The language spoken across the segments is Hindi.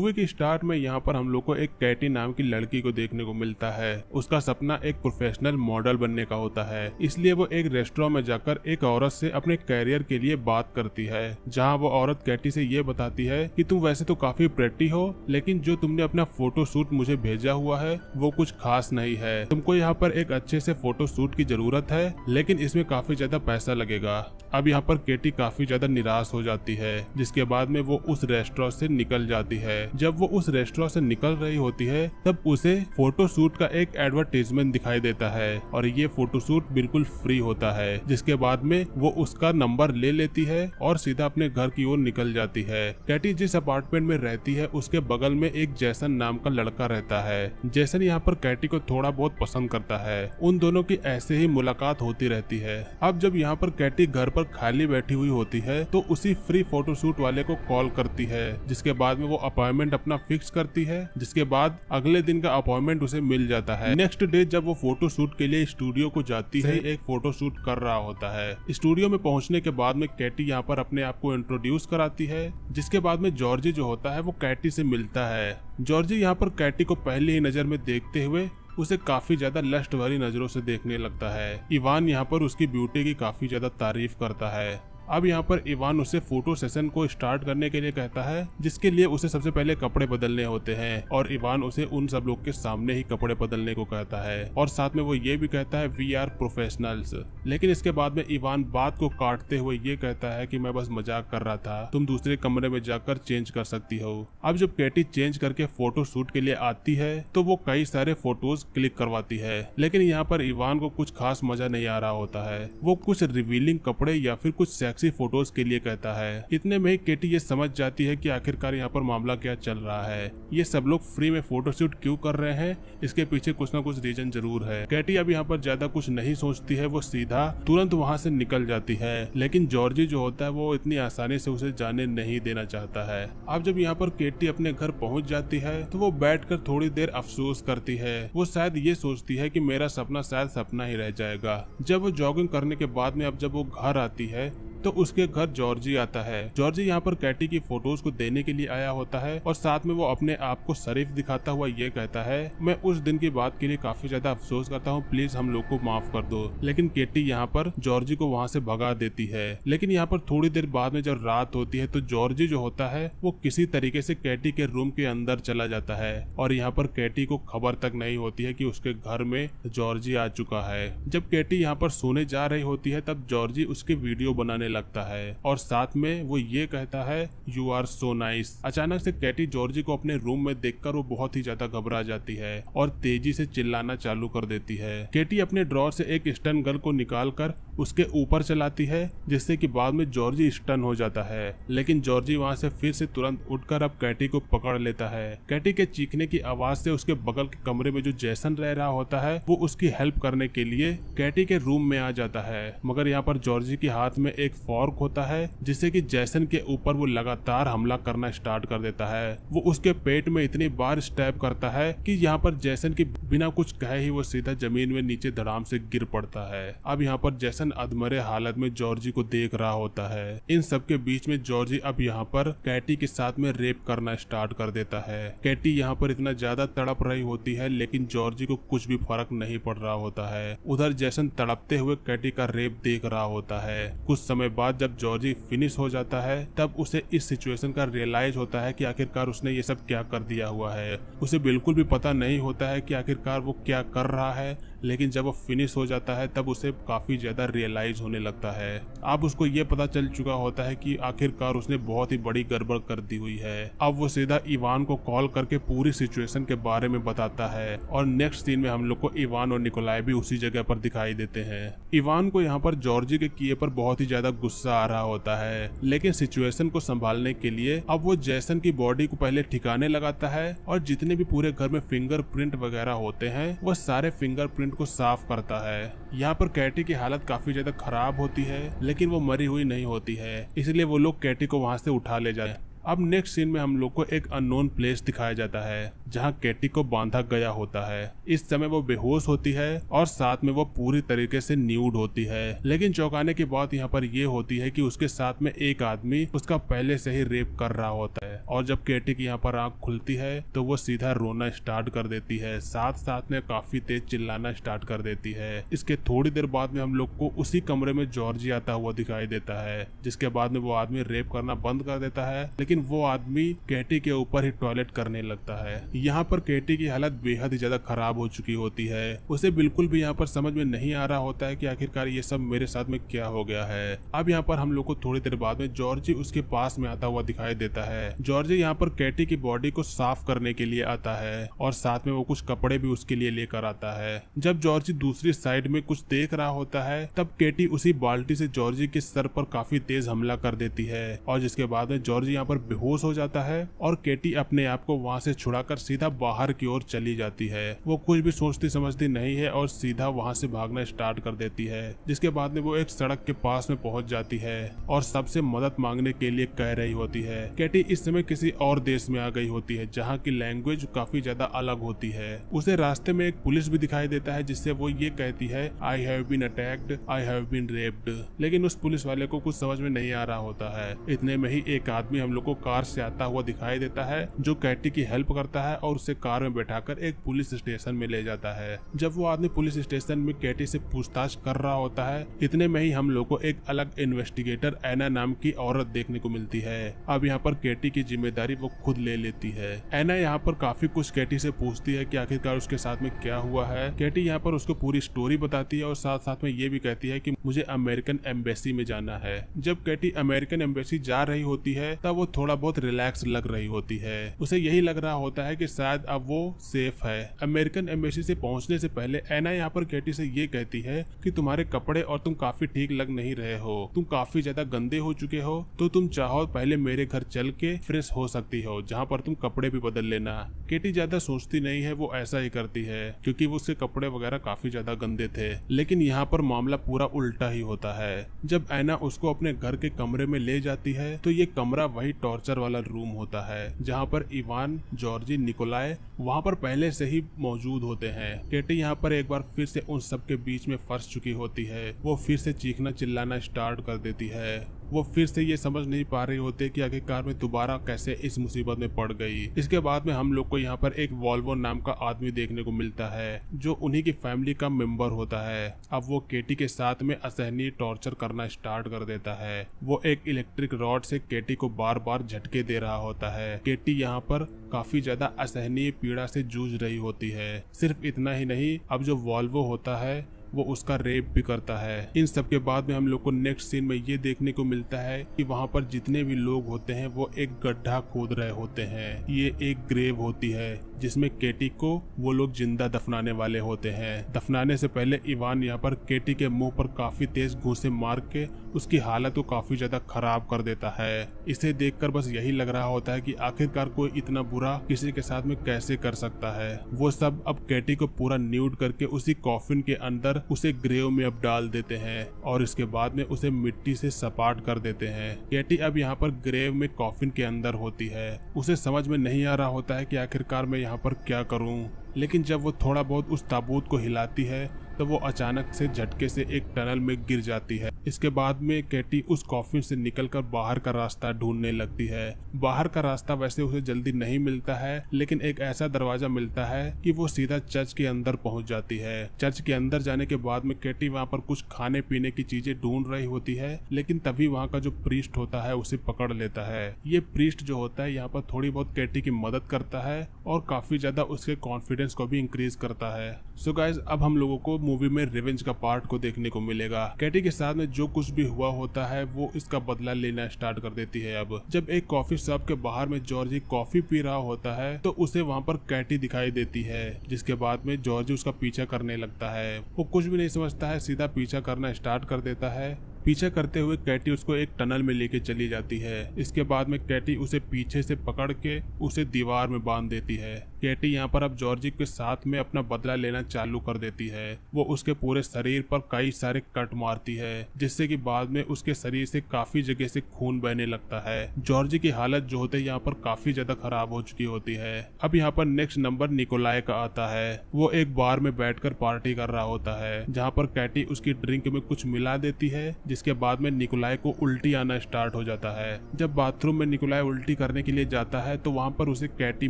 मूवी की स्टार्ट में यहाँ पर हम लोग को एक कैटी नाम की लड़की को देखने को मिलता है। उसका सपना एक प्रोफेशनल मॉडल बनने का होता है। इसलिए वो एक रेस्टोरेंट में जाकर एक औरत से अपने कैरियर के लिए बात करती है, जहाँ वो औरत कैटी से ये बताती है कि तुम वैसे तो काफ़ी प्रेटी हो, लेकिन जो तुमने अपना फ़ोटो शूट मुझे भेजा हुआ है, वो कुछ खास नहीं है। तुमको यहाँ पर एक अच्छे से फ़ोटो शूट की ज़रूरत है, लेकिन इसमें काफ़ी ज़्यादा पैसा लगेगा। अब यहाँ पर केटी काफ़ी ज़्यादा निराश हो जाती है, जिसके बाद में वो उस रेस्टोरेंट से निकल जाती है। जब वो उस रेस्टोरेंट से निकल रही होती है, तब उसे फ़ोटो शूट का एक एडवर्टीजमेंट दिखाई देता है और ये फ़ोटो शूट बिल्कुल फ्री होता है, जिसके बाद में वो उसका नंबर ले लेती है और सीधा अपने घर की ओर निकल जाती है। कैटी जिस अपार्टमेंट में रहती है, उसके बगल में एक जैसन नाम का लड़का रहता है। जैसन यहाँ पर कैटी को थोड़ा बहुत पसंद करता है। उन दोनों की ऐसे ही मुलाकात होती रहती है। अब जब यहाँ पर कैटी घर पर खाली बैठी हुई होती है तो उसी फ्री फोटोशूट वाले को कॉल करती है जिसके बाद में वो अपॉइंटमेंट अपना फिक्स करती है जिसके बाद अगले दिन का अपॉइंटमेंट उसे मिल जाता है। नेक्स्ट डे जब वो फ़ोटो शूट के लिए स्टूडियो को जाती है एक फ़ोटो शूट कर रहा होता है। स्टूडियो में पहुँचने के बाद में कैटी यहाँ पर अपने आप को इंट्रोड्यूस कराती है जिसके बाद में जॉर्जी जो होता है वो कैटी से मिलता है। जॉर्जी यहाँ पर कैटी को पहली ही नज़र में देखते हुए उसे काफ़ी ज़्यादा लस्ट भरी नज़रों से देखने लगता है। इवान यहाँ पर उसकी ब्यूटी की काफ़ी ज़्यादा तारीफ़ करता है। अब यहाँ पर इवान उसे फ़ोटो सेशन को स्टार्ट करने के लिए कहता है, जिसके लिए उसे सबसे पहले कपड़े बदलने होते हैं, और इवान उसे उन सब लोग के सामने ही कपड़े बदलने को कहता है। और साथ में वो ये भी कहता है वी आर प्रोफेशनल्स लेकिन इसके बाद में इवान बात को काटते हुए ये कहता है कि मैं बस मज़ाक कर रहा था, तुम दूसरे कमरे में जाकर चेंज कर सकती हो। अब जब कैटी चेंज करके फ़ोटो शूट के लिए आती है तो वो कई सारे फ़ोटोज़ क्लिक करवाती है। लेकिन यहाँ पर इवान को कुछ खास मज़ा नहीं आ रहा होता है। वो कुछ रिवीलिंग कपड़े या फिर कुछ सेक्सी फ़ोटोज़ के लिए कहता है। इतने में ही केटी ये समझ जाती है कि आखिरकार यहाँ पर मामला क्या चल रहा है। ये सब लोग फ्री में फोटोशूट क्यों कर रहे हैं? इसके पीछे कुछ ना कुछ रीजन ज़रूर है। कैटी अब यहाँ पर ज़्यादा कुछ नहीं सोचती है, वो सीधा तुरंत वहाँ से निकल जाती है। लेकिन जॉर्जी जो होता है, वो इतनी आसानी से उसे जाने नहीं देना चाहता है। अब जब यहाँ पर केटी अपने घर पहुँच जाती है तो वो बैठकर थोड़ी देर अफसोस करती है। वो शायद ये सोचती है की मेरा सपना शायद सपना ही रह जाएगा। जब वो जॉगिंग करने के बाद में, अब जब वो घर आती है तो उसके घर जॉर्जी आता है। जॉर्जी यहाँ पर कैटी की फ़ोटोज़ को देने के लिए आया होता है और साथ में वो अपने आप को शरीफ दिखाता हुआ ये कहता है, मैं उस दिन की बात के लिए काफ़ी ज़्यादा अफसोस करता हूँ, प्लीज़ हम लोग को माफ़ कर दो। लेकिन केटी यहाँ पर जॉर्जी को वहाँ से भगा देती है। लेकिन यहाँ पर थोड़ी देर बाद में जब रात होती है तो जॉर्जी जो होता है, वो किसी तरीके से कैटी के रूम के अंदर चला जाता है और यहाँ पर कैटी को खबर तक नहीं होती है कि उसके घर में जॉर्जी आ चुका है। जब कैटी यहाँ पर सोने जा रही होती है, तब जॉर्जी उसकी वीडियो बनाने लगता है। और साथ में वो ये कहता है यू आर सो नाइस अचानक से कैटी जॉर्जी को अपने रूम में देखकर वो बहुत ही ज़्यादा घबरा जाती है और तेज़ी से चिल्लाना चालू कर देती है। केटी अपने ड्रॉर से एक स्टन गर्ल को निकाल कर उसके ऊपर चलाती है, जिससे कि बाद में जॉर्जी स्टन हो जाता है। लेकिन जॉर्जी वहाँ से फिर से तुरंत उठकर अब कैटी को पकड़ लेता है। कैटी के चीखने की आवाज़ से उसके बगल के कमरे में जो जैसन रह रहा होता है, वो उसकी हेल्प करने के लिए कैटी के रूम में आ जाता है। मगर यहाँ पर जॉर्जी के हाथ में एक फॉर्क होता है जिससे कि जैसन के ऊपर वो लगातार हमला करना स्टार्ट कर देता है। वो उसके पेट में इतनी बार स्टैप करता है कि यहाँ पर जैसन की बिना कुछ कहे ही वो सीधा ज़मीन में नीचे धड़ाम से गिर पड़ता है। अब यहाँ पर जैसन अधमरे हालत में जॉर्जी को देख रहा होता है। इन सब के बीच में जॉर्जी अब यहाँ पर कैटी के साथ में रेप करना स्टार्ट कर देता है। कैटी यहाँ पर इतना ज़्यादा तड़प रही होती है, लेकिन जॉर्जी को कुछ भी फ़र्क नहीं पड़ रहा होता है। उधर जैसन तड़पते हुए कैटी का रेप देख रहा होता है। कुछ समय बाद जब जॉर्जी फिनिश हो जाता है, तब उसे इस सिचुएशन का रियलाइज़ होता है कि आखिरकार उसने ये सब क्या कर दिया हुआ है। उसे बिल्कुल भी पता नहीं होता है कि आखिरकार वो क्या कर रहा है। लेकिन जब वो फिनिश हो जाता है, तब उसे काफ़ी ज़्यादा रियलाइज़ होने लगता है। अब उसको ये पता चल चुका होता है कि आखिरकार उसने बहुत ही बड़ी गड़बड़ कर दी हुई है। अब वो सीधा इवान को कॉल करके पूरी सिचुएशन के बारे में बताता है और नेक्स्ट सीन में हम लोग को इवान और निकोलाई भी उसी जगह पर दिखाई देते हैं। इवान को यहाँ पर जॉर्जी के किए पर बहुत ही ज़्यादा गुस्सा आ रहा होता है, लेकिन सिचुएशन को संभालने के लिए अब वो जैसन की बॉडी को पहले ठिकाने लगाता है और जितने भी पूरे घर में फिंगरप्रिंट वगैरह होते हैं, वो सारे फिंगरप्रिंट को साफ़ करता है। यहाँ पर कैटी की हालत काफ़ी ज़्यादा खराब होती है, लेकिन वो मरी हुई नहीं होती है। इसलिए वो लोग कैटी को वहाँ से उठा ले जाए अब नेक्स्ट सीन में हम लोग को एक अननोन प्लेस दिखाया जाता है, जहाँ केटी को बांधा गया होता है। इस समय वो बेहोश होती है और साथ में वो पूरी तरीके से न्यूड होती है। लेकिन चौंकाने की बात यहाँ पर ये होती है कि उसके साथ में एक आदमी उसका पहले से ही रेप कर रहा होता है और जब केटी की यहाँ पर आँख खुलती है तो वो सीधा रोना स्टार्ट कर देती है। साथ साथ में काफ़ी तेज चिल्लाना स्टार्ट कर देती है। इसके थोड़ी देर बाद में हम लोग को उसी कमरे में जॉर्जी आता हुआ दिखाई देता है, जिसके बाद में वो आदमी रेप करना बंद कर देता है। लेकिन वो आदमी केटी के ऊपर ही टॉयलेट करने लगता है। यहाँ पर केटी की हालत बेहद ही ज़्यादा खराब हो चुकी होती है। उसे बिल्कुल भी यहाँ पर समझ में नहीं आ रहा होता है कि आखिरकार ये सब मेरे साथ में क्या हो गया है। अब यहाँ पर हम लोग को थोड़ी देर बाद में जॉर्जी उसके पास में आता हुआ दिखाई देता है। जॉर्जी यहाँ पर कैटी की बॉडी को साफ़ करने के लिए आता है और साथ में वो कुछ कपड़े भी उसके लिए लेकर आता है। जब जॉर्जी दूसरी साइड में कुछ देख रहा होता है, तब केटी उसी बाल्टी से जॉर्जी के सर पर काफ़ी तेज हमला कर देती है और जिसके बाद में जॉर्जी यहाँ पर बेहोश हो जाता है और केटी अपने आप को वहाँ से छुड़ाकर सीधा बाहर की ओर चली जाती है। वो कुछ भी सोचती समझती नहीं है और सीधा वहाँ से भागना स्टार्ट कर देती है, जिसके बाद में वो एक सड़क के पास में पहुँच जाती है और सबसे मदद मांगने के लिए कह रही होती है। कैटी इस समय किसी और देश में आ गई होती है, जहाँ की लैंग्वेज काफ़ी ज़्यादा अलग होती है। उसे रास्ते में एक पुलिस भी दिखाई देता है, जिससे वो ये कहती है I have been attacked I have been raped लेकिन उस पुलिस वाले को कुछ समझ में नहीं आ रहा होता है। इतने में ही एक आदमी हम लोग कार से आता हुआ दिखाई देता है, जो कैटी की हेल्प करता है और उसे कार में बैठाकर एक पुलिस स्टेशन में ले जाता है। जब वो आदमी पुलिस स्टेशन में कैटी से पूछताछ कर रहा होता है, इतने में ही हम लोग को एक अलग इन्वेस्टिगेटर एना नाम की औरत देखने को मिलती है। अब यहाँ पर केटी की ज़िम्मेदारी वो खुद ले लेती है। एना यहाँ पर काफ़ी कुछ कैटी से पूछती है कि आखिरकार उसके साथ में क्या हुआ है। कैटी यहाँ पर उसको पूरी स्टोरी बताती है और साथ साथ में ये भी कहती है कि मुझे अमेरिकन एम्बेसी में जाना है। जब कैटी अमेरिकन एम्बेसी जा रही होती है, तब वो थोड़ा बहुत रिलैक्स लग रही होती है। उसे यही लग रहा होता है कि शायद अब वो सेफ़ है। अमेरिकन एम्बेसी से पहुँचने से पहले एना यहाँ पर केटी से ये कहती है कि तुम्हारे कपड़े और तुम काफ़ी ठीक लग नहीं रहे हो। तुम काफ़ी ज़्यादा गंदे हो चुके हो। तो तुम चाहो पहले मेरे घर चल के फ्रेश हो सकती हो, जहाँ पर तुम कपड़े भी बदल लेना। केटी ज़्यादा सोचती नहीं है, वो ऐसा ही करती है, क्योंकि वो उसके कपड़े वगैरह काफ़ी ज़्यादा गंदे थे। लेकिन यहाँ पर मामला पूरा उल्टा ही होता है। जब ऐना उसको अपने घर के कमरे में ले जाती है तो ये कमरा वही टॉर्चर वाला रूम होता है, जहाँ पर इवान, जॉर्जी, निकोलाय वहाँ पर पहले से ही मौजूद होते हैं। केटी यहाँ पर एक बार फिर से उन सबके बीच में फंस चुकी होती है। वो फिर से चीखना चिल्लाना स्टार्ट कर देती है। वो फिर से ये समझ नहीं पा रहे होते कि आखिरकार में दोबारा कैसे इस मुसीबत में पड़ गई। इसके बाद में हम लोग को यहाँ पर एक वॉल्वो नाम का आदमी देखने को मिलता है, जो उन्हीं की फैमिली का मेंबर होता है। अब वो केटी के साथ में असहनीय टॉर्चर करना स्टार्ट कर देता है। वो एक इलेक्ट्रिक रॉड से केटी को बार बार झटके दे रहा होता है। केटी यहाँ पर काफ़ी ज़्यादा असहनीय पीड़ा से जूझ रही होती है। सिर्फ़ इतना ही नहीं, अब जो वॉल्वो होता है वो उसका रेप भी करता है। इन सब के बाद में हम लोग को नेक्स्ट सीन में ये देखने को मिलता है कि वहाँ पर जितने भी लोग होते हैं, वो एक गड्ढा खोद रहे होते हैं। ये एक ग्रेव होती है, जिसमें केटी को वो लोग ज़िंदा दफनाने वाले होते हैं। दफनाने से पहले इवान यहाँ पर केटी के मुँह पर काफ़ी तेज घूसे मार के उसकी हालत को काफ़ी ज़्यादा खराब कर देता है। इसे देखकर बस यही लग रहा होता है कि आखिरकार कोई इतना बुरा किसी के साथ में कैसे कर सकता है। वो सब अब केटी को पूरा न्यूड करके उसी कॉफिन के अंदर उसे ग्रेव में अब डाल देते हैं और इसके बाद में उसे मिट्टी से सपाट कर देते हैं। केटी अब यहाँ पर ग्रेव में कॉफिन के अंदर होती है। उसे समझ में नहीं आ रहा होता है कि आखिरकार मैं यहाँ पर क्या करूँ। लेकिन जब वो थोड़ा बहुत उस ताबूत को हिलाती है तो वो अचानक से झटके से एक टनल में गिर जाती है। इसके बाद में कैटी उस कॉफिन से निकलकर बाहर का रास्ता ढूँढने लगती है। बाहर का रास्ता वैसे उसे जल्दी नहीं मिलता है, लेकिन एक ऐसा दरवाज़ा मिलता है कि वो सीधा चर्च के अंदर पहुँच जाती है। चर्च के अंदर जाने के बाद में कैटी वहाँ पर कुछ खाने पीने की चीज़ें ढूंढ रही होती है, लेकिन तभी वहाँ का जो प्रीस्ट होता है उसे पकड़ लेता है। ये प्रीस्ट जो होता है, यहाँ पर थोड़ी बहुत कैटी की मदद करता है और काफ़ी ज़्यादा उसके कॉन्फिडेंस को भी इंक्रीज करता है। सो so गाइज़ अब हम लोगों को मूवी में रिवेंज का पार्ट को देखने को मिलेगा। कैटी के साथ में जो कुछ भी हुआ होता है, वो इसका बदला लेना स्टार्ट कर देती है अब। जब एक कॉफ़ी शॉप के बाहर में जॉर्जी कॉफ़ी पी रहा होता है तो उसे वहाँ पर कैटी दिखाई देती है, जिसके बाद में जॉर्जी उसका पीछा करने लगता है। वो कुछ भी नहीं समझता है, सीधा पीछा करना स्टार्ट कर देता है। पीछे करते हुए कैटी उसको एक टनल में लेके चली जाती है। इसके बाद में कैटी उसे पीछे से पकड़ के उसे दीवार में बाँध देती है। कैटी यहाँ पर अब जॉर्जी के साथ में अपना बदला लेना चालू कर देती है। वो उसके पूरे शरीर पर कई सारे कट मारती है, जिससे कि बाद में उसके शरीर से काफ़ी जगह से खून बहने लगता है। जॉर्जी की हालत जो होते यहाँ पर काफ़ी ज़्यादा खराब हो चुकी होती है। अब यहाँ पर नेक्स्ट नंबर निकोलाय का आता है। वो एक बार में बैठकर पार्टी कर रहा होता है, जहाँ पर कैटी उसकी ड्रिंक में कुछ मिला देती है जिसके बाद में निकोलाय को उल्टी आना स्टार्ट हो जाता है। जब बाथरूम में निकोलाय उल्टी करने के लिए जाता है तो वहाँ पर उसे कैटी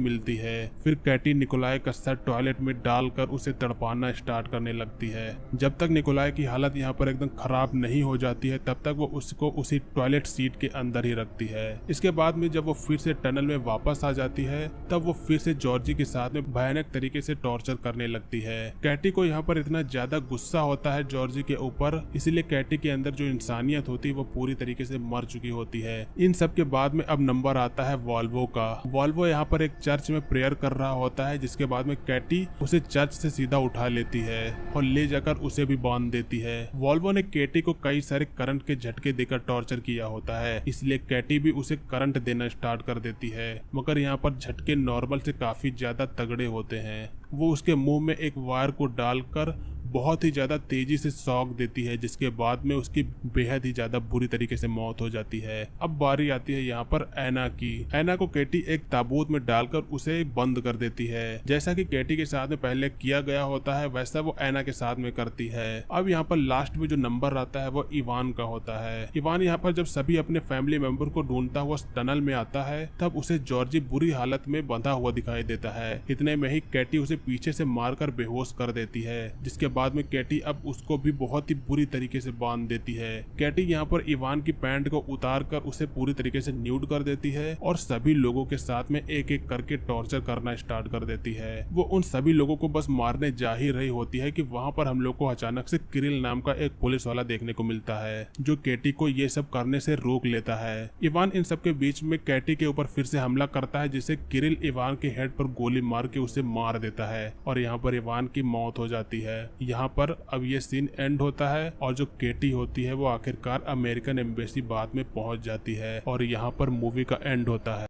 मिलती है। फिर कैटी निकोलाय का सर टॉयलेट में डालकर उसे तड़पाना स्टार्ट करने लगती है। जब तक निकोलाय की हालत यहाँ पर एकदम खराब नहीं हो जाती है, तब तक वो उसको उसी टॉयलेट सीट के अंदर ही रखती है। इसके बाद में जब वो फिर से टनल में वापस आ जाती है, तब वो फिर से जॉर्जी के साथ में भयानक तरीके से टॉर्चर करने लगती है। कैटी को यहाँ पर इतना ज़्यादा गुस्सा होता है जॉर्जी के ऊपर, इसीलिए कैटी के अंदर जो इंसानियत होती वो पूरी तरीके से मर चुकी होती है। इन सब के बाद में अब नंबर आता है वॉल्वो का। वॉल्वो यहाँ पर एक चर्च में प्रेयर कर रहा होता है, जिसके बाद में कैटी उसे चर्च से सीधा उठा लेती है और ले जाकर उसे भी बाँध देती है। वॉल्वो ने कैटी को कई सारे करंट के झटके देकर टॉर्चर किया होता है, इसलिए कैटी भी उसे करंट देना स्टार्ट कर देती है। मगर यहाँ पर झटके नॉर्मल से काफ़ी ज़्यादा तगड़े होते हैं। वो उसके मुँह में एक वायर को डालकर बहुत ही ज़्यादा तेज़ी से शॉक देती है, जिसके बाद में उसकी बेहद ही ज़्यादा बुरी तरीके से मौत हो जाती है। अब बारी आती है यहाँ पर ऐना की। ऐना को केटी एक ताबूत में डालकर उसे बंद कर देती है। जैसा कि केटी के साथ में पहले किया गया होता है, वैसा वो ऐना के साथ में करती है। अब यहाँ पर लास्ट में जो नंबर आता है, वो इवान का होता है। इवान यहाँ पर जब सभी अपने फैमिली मेंबर को ढूंढता हुआ टनल में आता है, तब उसे जॉर्जी बुरी हालत में बंधा हुआ दिखाई देता है। इतने में ही कैटी उसे पीछे से मारकर बेहोश कर देती है, जिसके बाद में कैटी अब उसको भी बहुत ही बुरी तरीके से बाँध देती है। कैटी यहाँ पर इवान की पैंट को उतार कर उसे पूरी तरीके से न्यूड कर देती है और सभी लोगों के साथ में एक एक करके टॉर्चर करना स्टार्ट कर देती है। वो उन सभी लोगों को बस मारने जा ही रही होती है कि वहाँ पर हम लोग को अचानक से किरिल नाम का एक पुलिस वाला देखने को मिलता है, जो कैटी को ये सब करने से रोक लेता है। इवान इन सब के बीच में कैटी के ऊपर फिर से हमला करता है, जिसे किरिल इवान के हेड पर गोली मार के उसे मार देता है और यहाँ पर इवान की मौत हो जाती है। यहाँ पर अब ये सीन एंड होता है और जो केटी होती है वो आखिरकार अमेरिकन एम्बेसी बाद में पहुँच जाती है और यहाँ पर मूवी का एंड होता है।